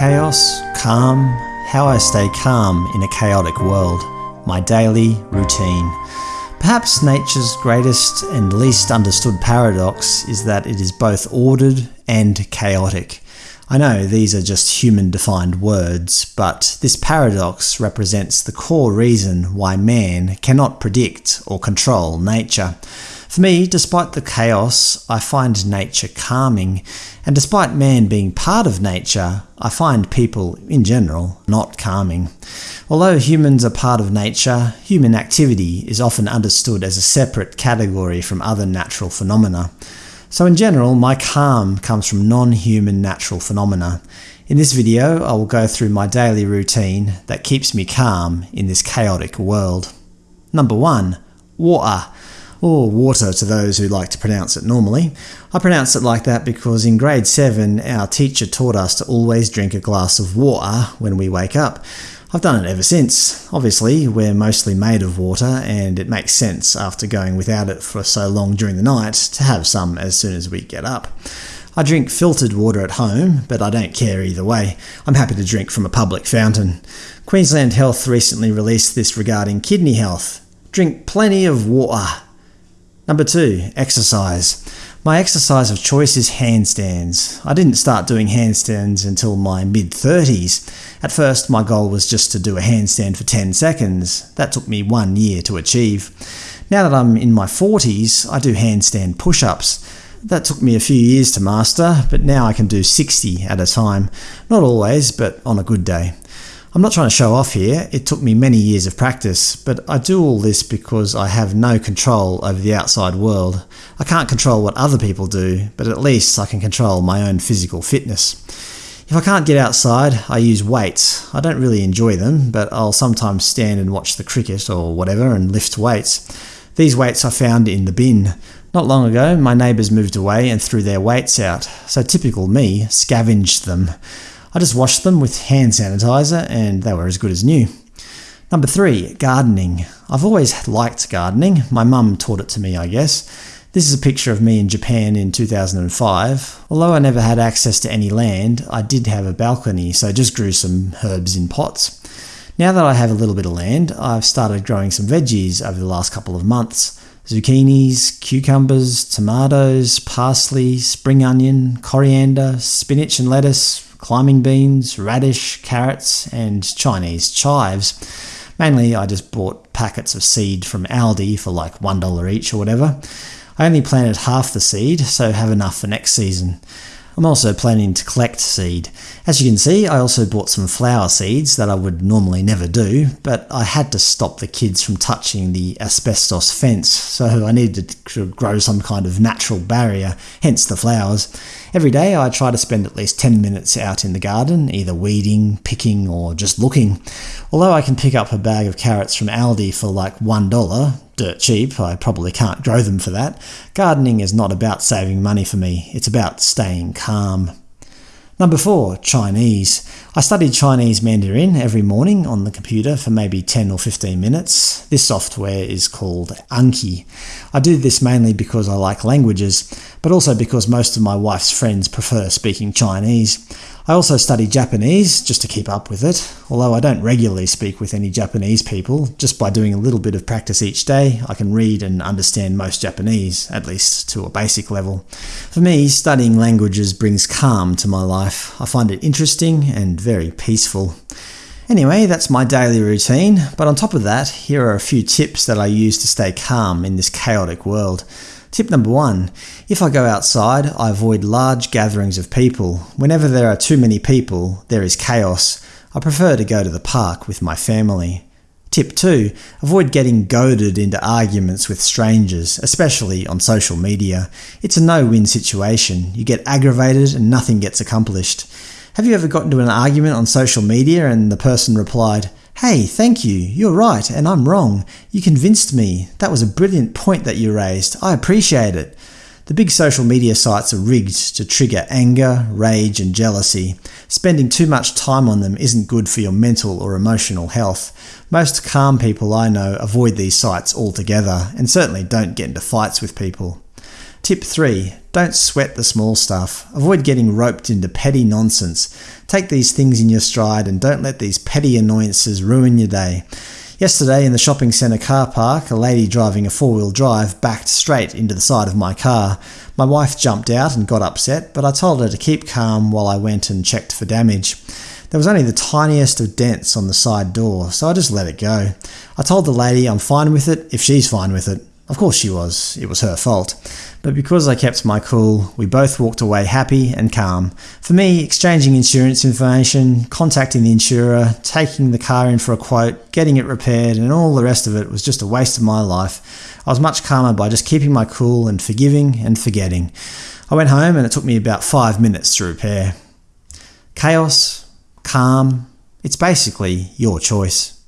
Chaos, calm, how I stay calm in a chaotic world, my daily routine. Perhaps nature's greatest and least understood paradox is that it is both ordered and chaotic. I know these are just human-defined words, but this paradox represents the core reason why man cannot predict or control nature. For me, despite the chaos, I find nature calming, and despite man being part of nature, I find people, in general, not calming. Although humans are part of nature, human activity is often understood as a separate category from other natural phenomena. So in general, my calm comes from non-human natural phenomena. In this video, I will go through my daily routine that keeps me calm in this chaotic world. Number 1. Water or water to those who like to pronounce it normally. I pronounce it like that because in grade 7 our teacher taught us to always drink a glass of water when we wake up. I've done it ever since. Obviously, we're mostly made of water, and it makes sense after going without it for so long during the night to have some as soon as we get up. I drink filtered water at home, but I don't care either way. I'm happy to drink from a public fountain. Queensland Health recently released this regarding kidney health. Drink plenty of water. Number 2. Exercise. My exercise of choice is handstands. I didn't start doing handstands until my mid-30s. At first my goal was just to do a handstand for 10 seconds. That took me one year to achieve. Now that I'm in my 40s, I do handstand push-ups. That took me a few years to master, but now I can do 60 at a time. Not always, but on a good day. I'm not trying to show off here, it took me many years of practice, but I do all this because I have no control over the outside world. I can't control what other people do, but at least I can control my own physical fitness. If I can't get outside, I use weights. I don't really enjoy them, but I'll sometimes stand and watch the cricket or whatever and lift weights. These weights I found in the bin. Not long ago, my neighbours moved away and threw their weights out, so typical me scavenged them. I just washed them with hand sanitizer and they were as good as new. Number 3. Gardening. I've always liked gardening. My mum taught it to me, I guess. This is a picture of me in Japan in 2005. Although I never had access to any land, I did have a balcony, so I just grew some herbs in pots. Now that I have a little bit of land, I've started growing some veggies over the last couple of months. Zucchinis, cucumbers, tomatoes, parsley, spring onion, coriander, spinach and lettuce, climbing beans, radish, carrots, and Chinese chives. Mainly I just bought packets of seed from Aldi for like $1 each or whatever. I only planted half the seed, so have enough for next season. I'm also planning to collect seed. As you can see, I also bought some flower seeds that I would normally never do, but I had to stop the kids from touching the asbestos fence, so I needed to grow some kind of natural barrier, hence the flowers. Every day I try to spend at least 10 minutes out in the garden, either weeding, picking, or just looking. Although I can pick up a bag of carrots from Aldi for like $1, dirt cheap, I probably can't grow them for that. Gardening is not about saving money for me, it's about staying calm. Number 4. Chinese. I studied Chinese Mandarin every morning on the computer for maybe 10 or 15 minutes. This software is called Anki. I do this mainly because I like languages, but also because most of my wife's friends prefer speaking Chinese. I also study Japanese, just to keep up with it, although I don't regularly speak with any Japanese people. Just by doing a little bit of practice each day, I can read and understand most Japanese, at least to a basic level. For me, studying languages brings calm to my life. I find it interesting and very peaceful. Anyway, that's my daily routine, but on top of that, here are a few tips that I use to stay calm in this chaotic world. Tip number one. If I go outside, I avoid large gatherings of people. Whenever there are too many people, there is chaos. I prefer to go to the park with my family. Tip 2. Avoid getting goaded into arguments with strangers, especially on social media. It's a no-win situation. You get aggravated and nothing gets accomplished. Have you ever got into an argument on social media and the person replied, Hey, thank you, you're right and I'm wrong. You convinced me. That was a brilliant point that you raised. I appreciate it. The big social media sites are rigged to trigger anger, rage and jealousy. Spending too much time on them isn't good for your mental or emotional health. Most calm people I know avoid these sites altogether, and certainly don't get into fights with people. Tip 3. Don't sweat the small stuff. Avoid getting roped into petty nonsense. Take these things in your stride and don't let these petty annoyances ruin your day. Yesterday in the shopping centre car park, a lady driving a four-wheel drive backed straight into the side of my car. My wife jumped out and got upset, but I told her to keep calm while I went and checked for damage. There was only the tiniest of dents on the side door, so I just let it go. I told the lady I'm fine with it if she's fine with it. Of course she was, it was her fault. But because I kept my cool, we both walked away happy and calm. For me, exchanging insurance information, contacting the insurer, taking the car in for a quote, getting it repaired and all the rest of it was just a waste of my life. I was much calmer by just keeping my cool and forgiving and forgetting. I went home and it took me about five minutes to repair. Chaos, calm, it's basically your choice.